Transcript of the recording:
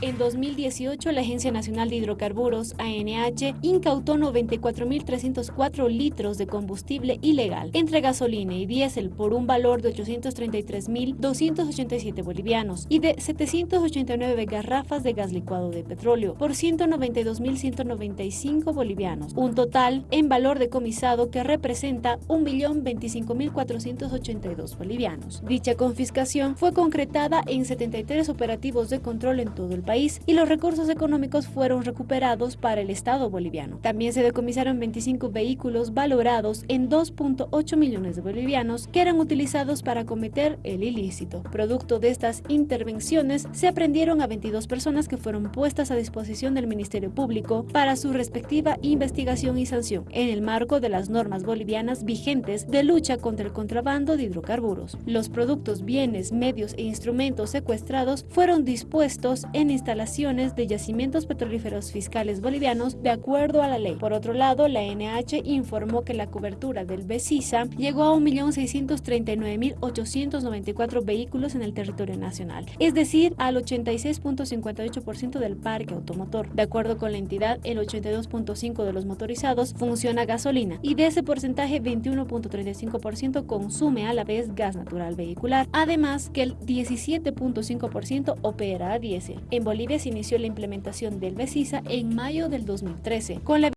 En 2018, la Agencia Nacional de Hidrocarburos, ANH, incautó 94.304 litros de combustible ilegal entre gasolina y diésel por un valor de 833.287 bolivianos y de 789 garrafas de gas licuado de petróleo por 192.195 bolivianos, un total en valor decomisado que representa 1.025.482 bolivianos. Dicha confiscación fue concretada en 73 operativos de control en todo el país y los recursos económicos fueron recuperados para el Estado boliviano. También se decomisaron 25 vehículos valorados en 2.8 millones de bolivianos que eran utilizados para cometer el ilícito. Producto de estas intervenciones, se aprendieron a 22 personas que fueron puestas a disposición del Ministerio Público para su respectiva investigación y sanción en el marco de las normas bolivianas vigentes de lucha contra el contrabando de hidrocarburos. Los productos, bienes, medios e instrumentos secuestrados fueron dispuestos en instalaciones de yacimientos petrolíferos fiscales bolivianos de acuerdo a la ley. Por otro lado, la NH informó que la cobertura del BESISA llegó a 1.639.894 vehículos en el territorio nacional, es decir, al 86.58% del parque automotor. De acuerdo con la entidad, el 82.5% de los motorizados funciona a gasolina y de ese porcentaje 21.35% consume a la vez gas natural vehicular, además que el 17.5% opera a diésel. Bolivia se inició la implementación del BESISA en mayo del 2013, con la